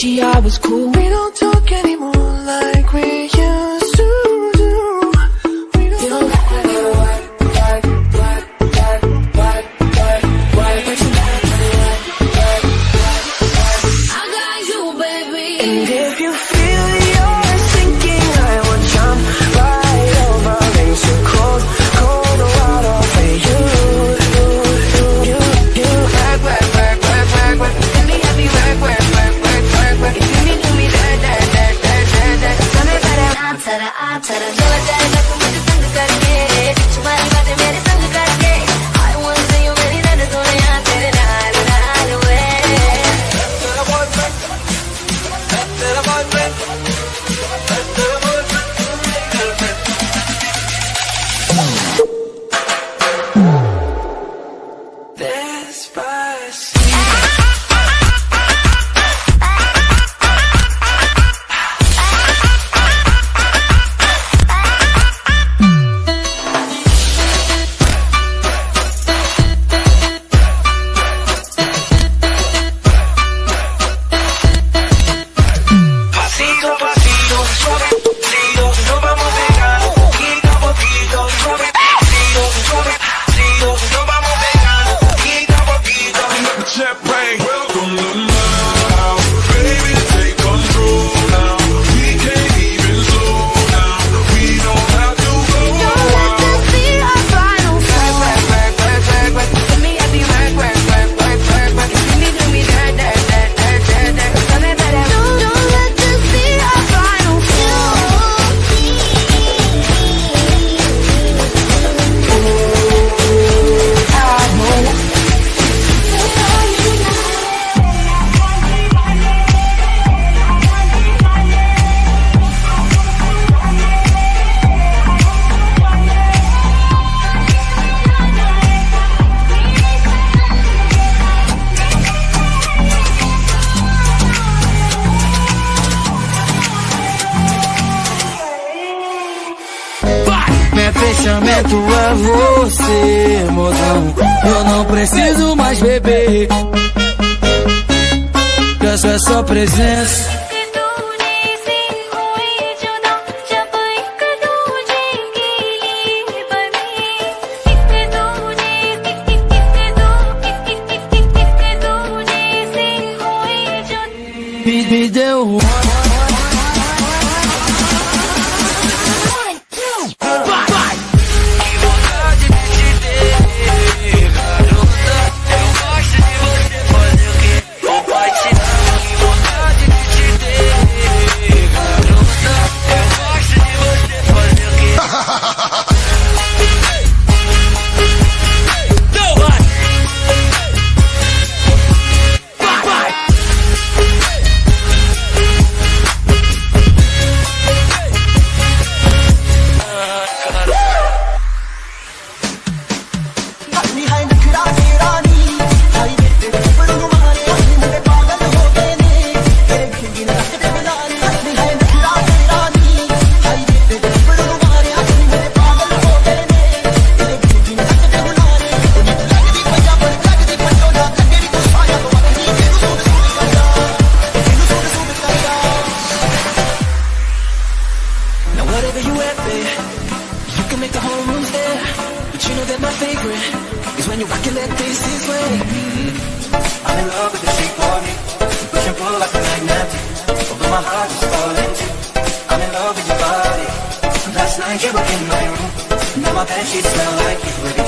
she always cool. Real Despacito você. Eu não preciso mais beber. Peço é só presença. and she smell like you.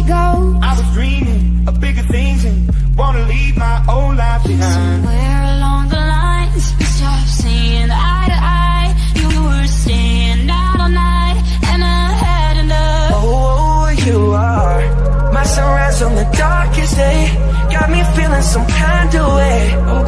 she goes I was dreaming of bigger things and wanna leave my old life behind. Somewhere along the lines we stopped seeing eye to eye. You were staying out all night and I had enough Oh, oh you are my sunrise on the darkest day. Got me feeling some kind of way.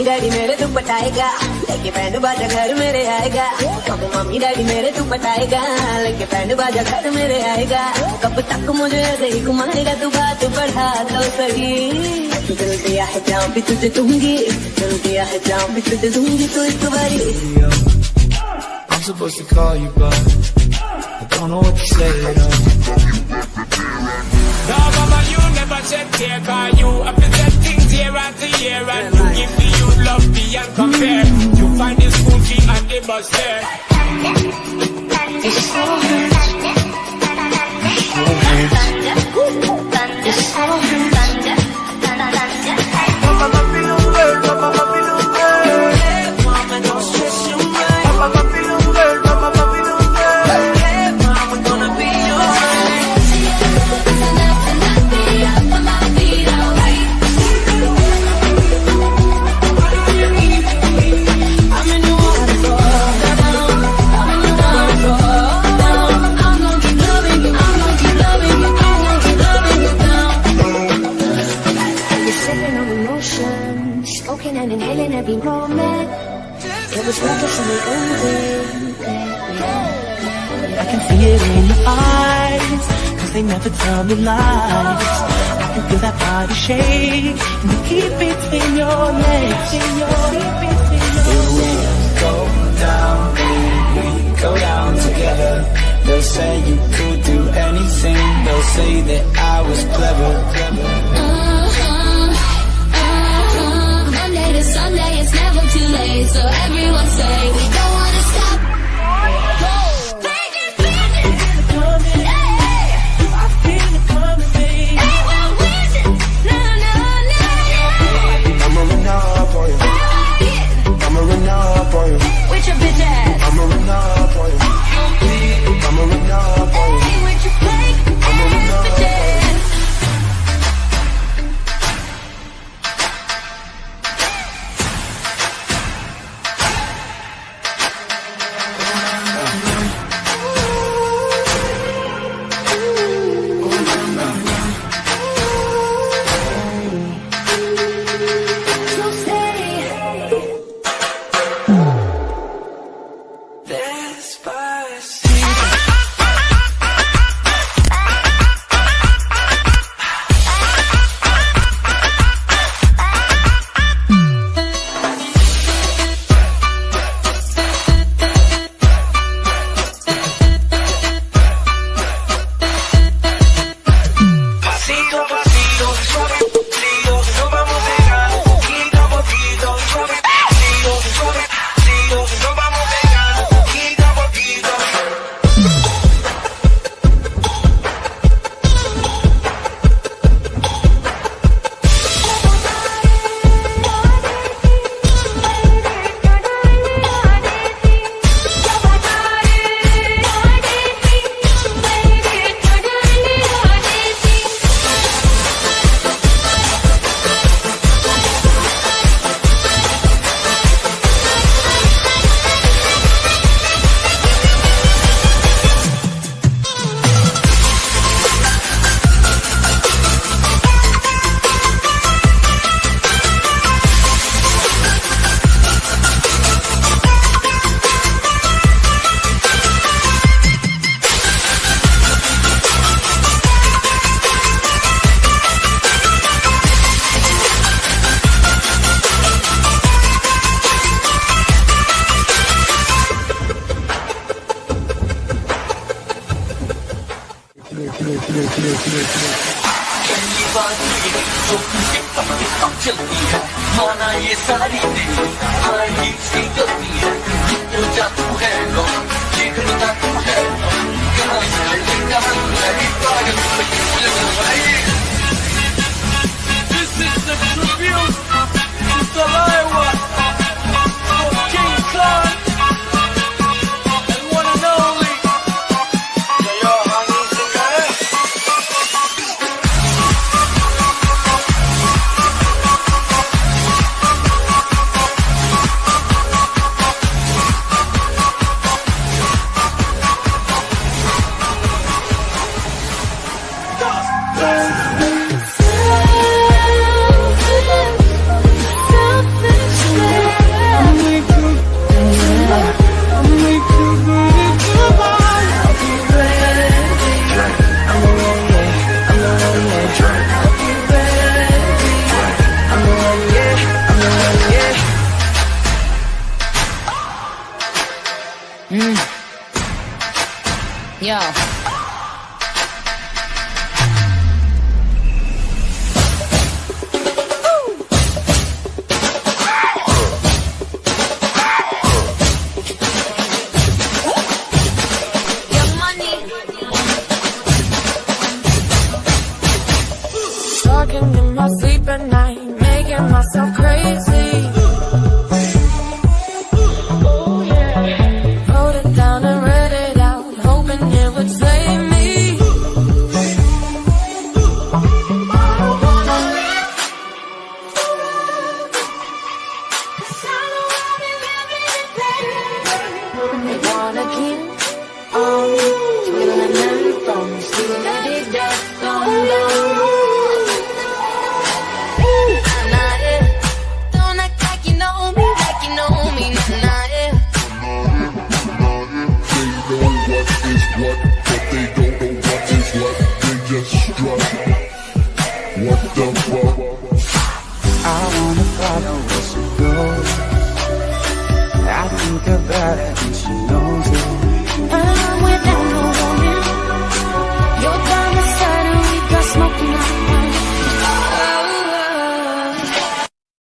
मेरे तू पटाएगा लेके band बाजा घर मेरे आएगा। कब mummy daddy मेरे तू पटाएगा लेके बैंड बाजा घर मेरे आएगा। कब तक मुझे ऐसे ही घुमाएगा तू बात बढ़ा तो सही। दिल दिया है जाम भी तुझे दूँगी। दिल दिया है जाम भी तुझे दूँगी तो एक बारी। I'm supposed to call you, but I don't know what to say. At all. No, mama, you never said care, cause you. Have to set things year after year, and you give the youth love beyond compare. You find the school fee and the bus fare. It was I can see it in your eyes, cause they never tell me lies. I can feel that body shake, and the heat between your legs. In your heat between your legs. Go down, we go down together. They'll say you could do anything. They'll say that I was Talking in my sleep at night,